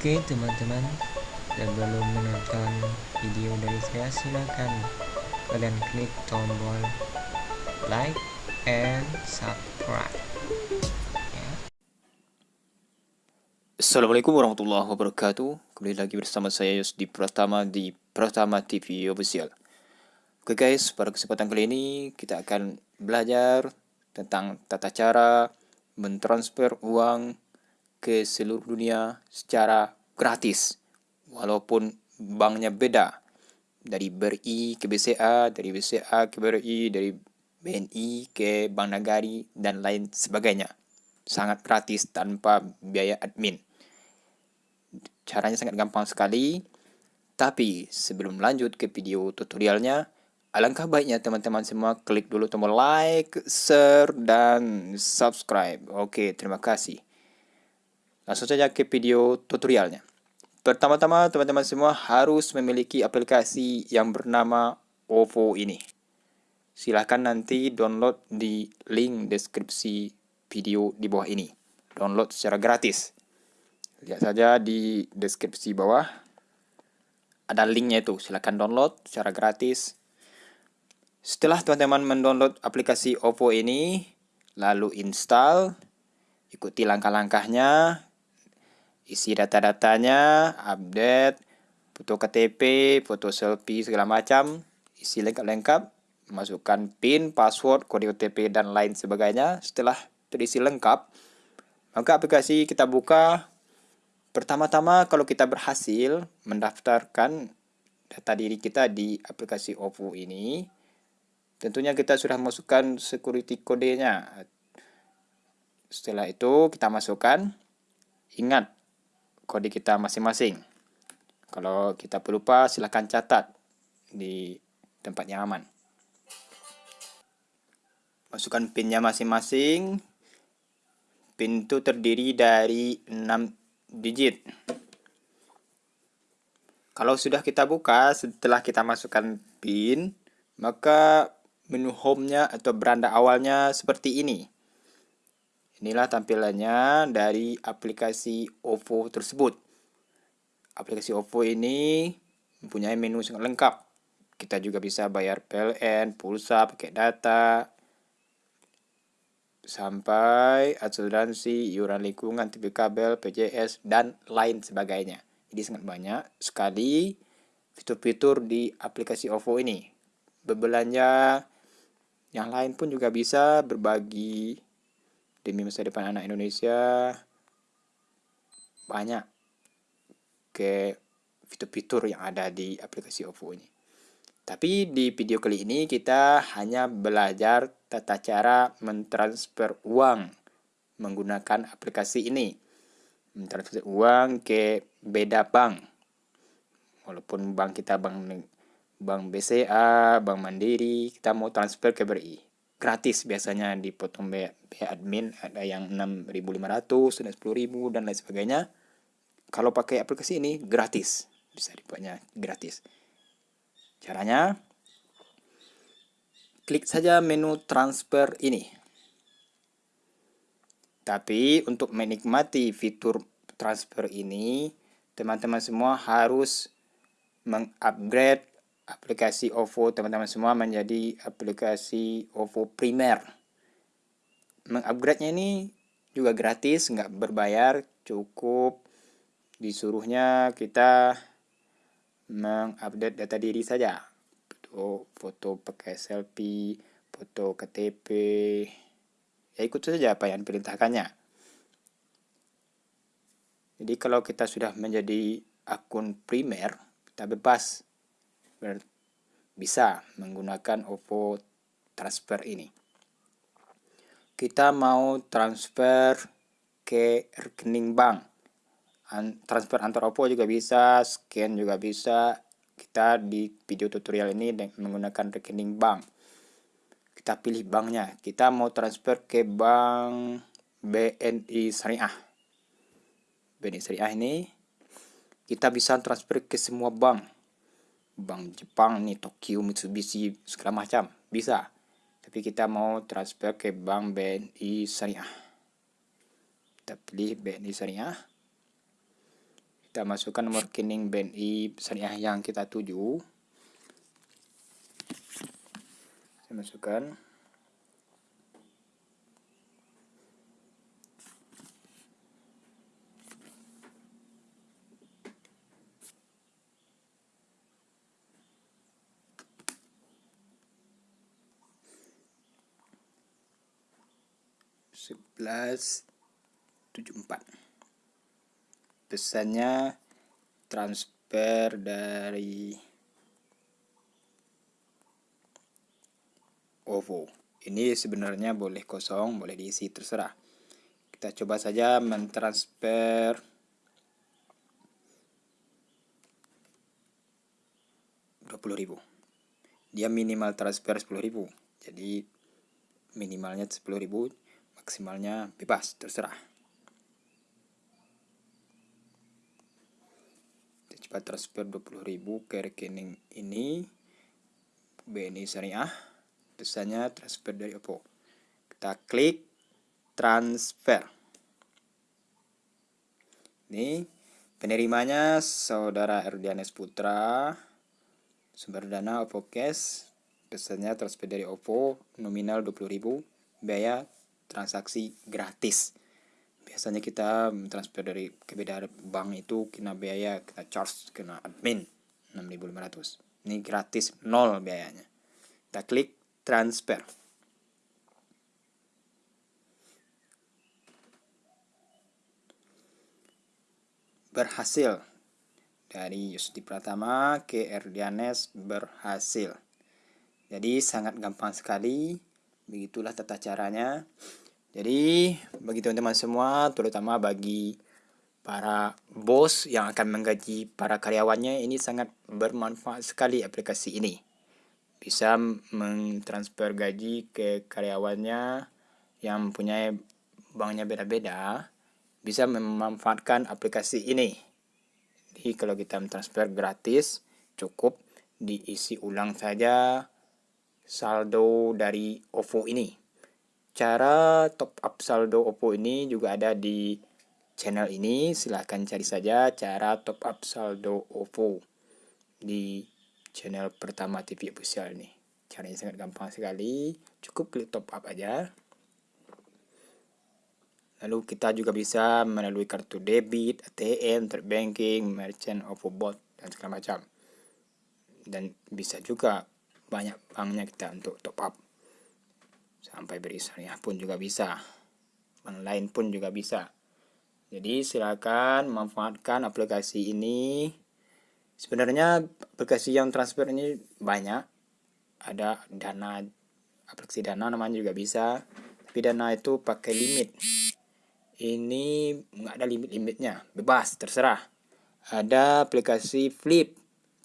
Oke teman-teman. Dan belum menonton video dari saya silakan kalian klik tombol like and subscribe. Ya. Assalamualaikum warahmatullahi wabarakatuh. Kembali lagi bersama saya Yus di Pratama di Pratama TV Official. Oke guys, pada kesempatan kali ini kita akan belajar tentang tata cara mentransfer uang ke seluruh dunia secara gratis walaupun banknya beda dari BRI ke BCA, dari BCA ke BRI, dari BNI ke Bank Nagari dan lain sebagainya. Sangat gratis tanpa biaya admin. Caranya sangat gampang sekali. Tapi sebelum lanjut ke video tutorialnya, alangkah baiknya teman-teman semua klik dulu tombol like, share, dan subscribe. Oke, terima kasih. Langsung saja ke video tutorialnya. Pertama-tama teman-teman semua harus memiliki aplikasi yang bernama OVO ini. Silahkan nanti download di link deskripsi video di bawah ini. Download secara gratis. Lihat saja di deskripsi bawah. Ada linknya itu. Silahkan download secara gratis. Setelah teman-teman mendownload aplikasi OVO ini, lalu install, ikuti langkah-langkahnya, isi data-datanya, update, foto KTP, foto selfie segala macam, isi lengkap-lengkap, masukkan PIN, password, kode OTP dan lain sebagainya. Setelah terisi lengkap, maka aplikasi kita buka. Pertama-tama kalau kita berhasil mendaftarkan data diri kita di aplikasi OVO ini, tentunya kita sudah masukkan security kodenya. Setelah itu kita masukkan, ingat kode kita masing-masing. Kalau kita pelupa, silahkan catat di tempat yang aman. Masukkan pinnya masing-masing. Pin itu terdiri dari 6 digit. Kalau sudah kita buka, setelah kita masukkan pin, maka menu home-nya atau beranda awalnya seperti ini. Inilah tampilannya dari aplikasi OVO tersebut. Aplikasi OVO ini mempunyai menu sangat lengkap. Kita juga bisa bayar PLN, pulsa, pakai data, sampai asuransi, iuran lingkungan, TV kabel, PJS, dan lain sebagainya. Jadi sangat banyak sekali fitur-fitur di aplikasi OVO ini. Berbelanja yang lain pun juga bisa berbagi demi masa depan anak Indonesia banyak ke fitur-fitur yang ada di aplikasi OVO ini. Tapi di video kali ini kita hanya belajar tata cara mentransfer uang menggunakan aplikasi ini. Mentransfer uang ke beda bank. Walaupun bank kita bank bank BCA, bank Mandiri, kita mau transfer ke BRI gratis biasanya dipotong biaya, biaya admin ada yang 6.500 dan 10.000 dan lain sebagainya. Kalau pakai aplikasi ini gratis. Bisa dibuatnya gratis. Caranya klik saja menu transfer ini. Tapi untuk menikmati fitur transfer ini teman-teman semua harus mengupgrade aplikasi OVO teman-teman semua menjadi aplikasi OVO primer. Mengupgrade-nya ini juga gratis, nggak berbayar, cukup disuruhnya kita mengupdate data diri saja. Foto, foto pakai selfie, foto KTP, ya ikut saja apa yang diperintahkannya. Jadi kalau kita sudah menjadi akun primer, kita bebas bisa menggunakan OVO transfer ini. Kita mau transfer ke rekening bank. Transfer antar OVO juga bisa, scan juga bisa. Kita di video tutorial ini menggunakan rekening bank. Kita pilih banknya. Kita mau transfer ke bank BNI Syariah. BNI Syariah ini kita bisa transfer ke semua bank bank Jepang nih Tokyo Mitsubishi segala macam. Bisa. Tapi kita mau transfer ke bank BNI Syariah. Kita pilih BNI Syariah. Kita masukkan nomor rekening BNI syariah yang kita tuju. Saya masukkan sebelas tujuh empat. Pesannya transfer dari OVO. Ini sebenarnya boleh kosong boleh diisi terserah. Kita coba saja mentransfer. ribu. Dia minimal transfer ribu. Jadi minimalnya ribu maksimalnya bebas terserah. Cepat transfer 20.000 ke rekening ini BNI Syariah. Tulisannya transfer dari Oppo. Kita klik transfer. Ini penerimanya saudara Erdianes Putra. Sumber dana Oppo Cash. Pesannya transfer dari Oppo nominal 20.000 biaya transaksi gratis. Biasanya kita transfer dari ke beda bank itu kena biaya kita charge kena admin 6500 ini gratis nol biayanya. Kita klik transfer. Berhasil. Dari Yusdi Pratama ke Erdianes berhasil. Jadi sangat gampang sekali begitulah tata caranya jadi bagi teman-teman semua, terutama bagi para bos yang akan menggaji para karyawannya, ini sangat bermanfaat sekali aplikasi ini. Bisa mentransfer gaji ke karyawannya yang mempunyai banknya beda-beda, bisa memanfaatkan aplikasi ini. Jadi kalau kita mentransfer gratis, cukup diisi ulang saja saldo dari OVO ini. Cara top up saldo Oppo ini juga ada di channel ini. Silahkan cari saja cara top up saldo Oppo di channel pertama TV official ini. Caranya sangat gampang sekali. Cukup klik top up aja. Lalu kita juga bisa melalui kartu debit, ATM, banking, merchant, OVO bot, dan segala macam. Dan bisa juga banyak banknya kita untuk top up. Sampai berisariah pun juga bisa. Online pun juga bisa. Jadi silakan manfaatkan aplikasi ini. Sebenarnya aplikasi yang transfer ini banyak. Ada dana aplikasi dana namanya juga bisa. Tapi dana itu pakai limit. Ini nggak ada limit-limitnya. Bebas terserah. Ada aplikasi flip.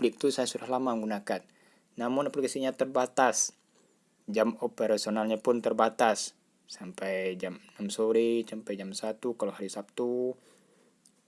Flip itu saya sudah lama menggunakan namun aplikasinya terbatas. Jam operasionalnya pun terbatas. Sampai jam 6 sore sampai jam 1 kalau hari Sabtu.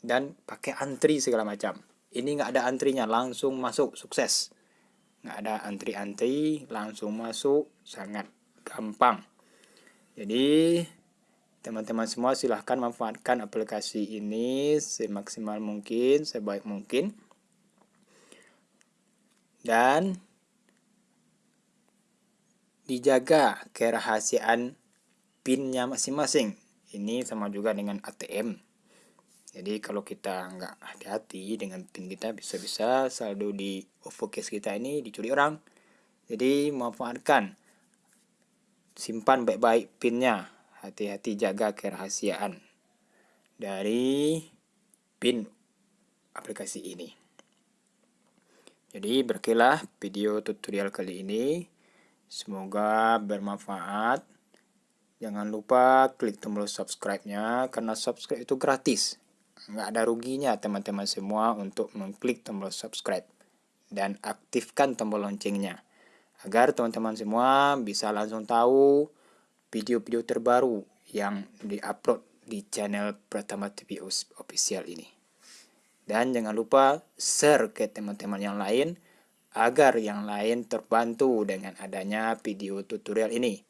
Dan pakai antri segala macam. Ini nggak ada antrinya langsung masuk sukses. Nggak ada antri-antri langsung masuk sangat gampang. Jadi teman-teman semua silahkan manfaatkan aplikasi ini semaksimal mungkin sebaik mungkin. Dan dijaga kerahasiaan pinnya masing-masing. Ini sama juga dengan ATM. Jadi kalau kita nggak hati-hati dengan pin kita bisa-bisa saldo di OVO kita ini dicuri orang. Jadi manfaatkan simpan baik-baik pinnya. Hati-hati jaga kerahasiaan dari pin aplikasi ini. Jadi berkilah video tutorial kali ini. Semoga bermanfaat. Jangan lupa klik tombol subscribe-nya karena subscribe itu gratis. Nggak ada ruginya teman-teman semua untuk mengklik tombol subscribe. Dan aktifkan tombol loncengnya. Agar teman-teman semua bisa langsung tahu video-video terbaru yang diupload di channel Pratama TV Official ini. Dan jangan lupa share ke teman-teman yang lain agar yang lain terbantu dengan adanya video tutorial ini.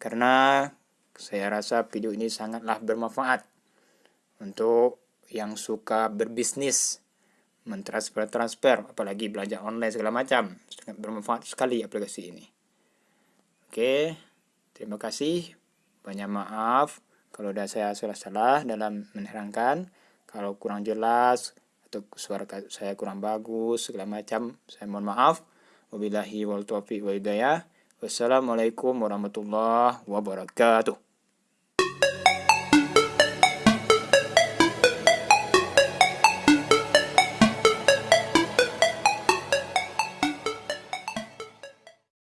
Karena saya rasa video ini sangatlah bermanfaat untuk yang suka berbisnis, mentransfer-transfer, apalagi belanja online segala macam. Sangat bermanfaat sekali aplikasi ini. Oke, terima kasih. Banyak maaf kalau ada saya salah-salah dalam menerangkan. Kalau kurang jelas atau suara saya kurang bagus segala macam, saya mohon maaf. Wabillahi wal taufiq wa hidayah. Wassalamualaikum warahmatullahi wabarakatuh.